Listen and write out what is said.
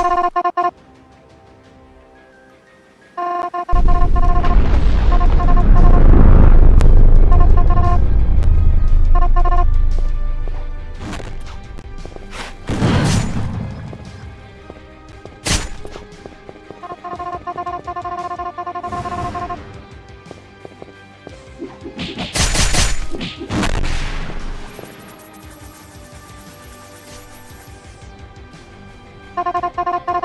あ! You